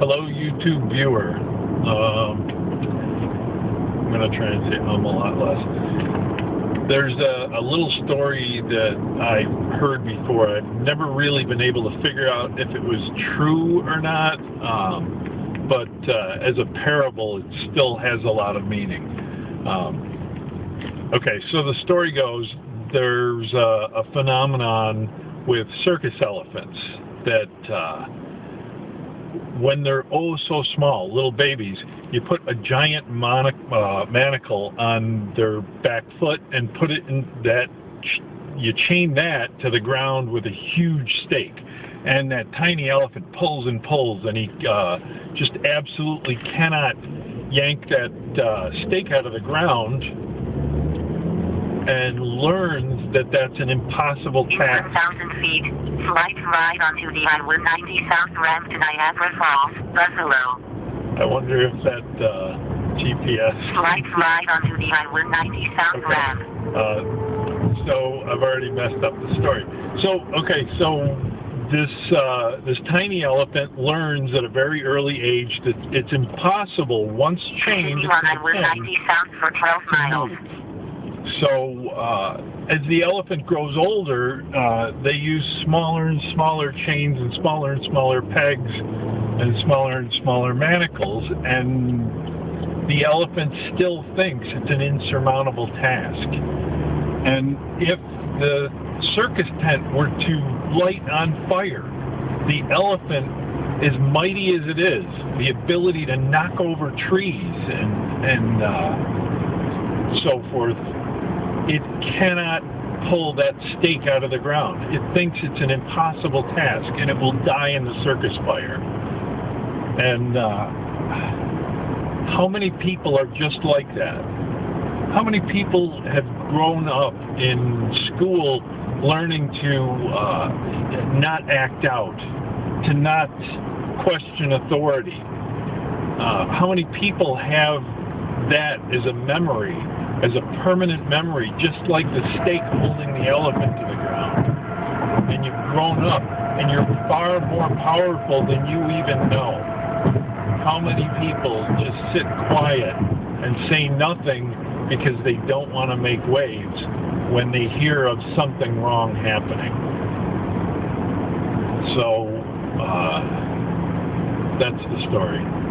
Hello, YouTube viewer. Um, I'm going to try and say um a lot less. There's a, a little story that I heard before. I've never really been able to figure out if it was true or not, um, but uh, as a parable, it still has a lot of meaning. Um, okay, so the story goes there's a, a phenomenon with circus elephants that. Uh, when they're oh so small, little babies, you put a giant monic, uh, manacle on their back foot and put it in that, you chain that to the ground with a huge stake. And that tiny elephant pulls and pulls, and he uh, just absolutely cannot yank that uh, stake out of the ground and learns that that's an impossible task. 1,000 feet, flight right onto the I-190 South ramp to Niagara Falls, Buffalo. I wonder if that uh, GPS... Flight right onto the I-190 South Okay. ramp. Uh, so I've already messed up the story. So okay, so this uh, this tiny elephant learns at a very early age that it's impossible once chained to on the pin I-190 South for 12 to miles. So uh, as the elephant grows older, uh, they use smaller and smaller chains and smaller and smaller pegs and smaller and smaller manacles, and the elephant still thinks it's an insurmountable task. And if the circus tent were to light on fire, the elephant, as mighty as it is, the ability to knock over trees and, and uh, so forth, it cannot pull that stake out of the ground. It thinks it's an impossible task, and it will die in the circus fire. And uh, how many people are just like that? How many people have grown up in school learning to uh, not act out, to not question authority? Uh, how many people have that as a memory, as a permanent memory, just like the stake holding the elephant to the ground? And you've grown up, and you're far more powerful than you even know. How many people just sit quiet and say nothing because they don't want to make waves when they hear of something wrong happening? So, uh, that's the story.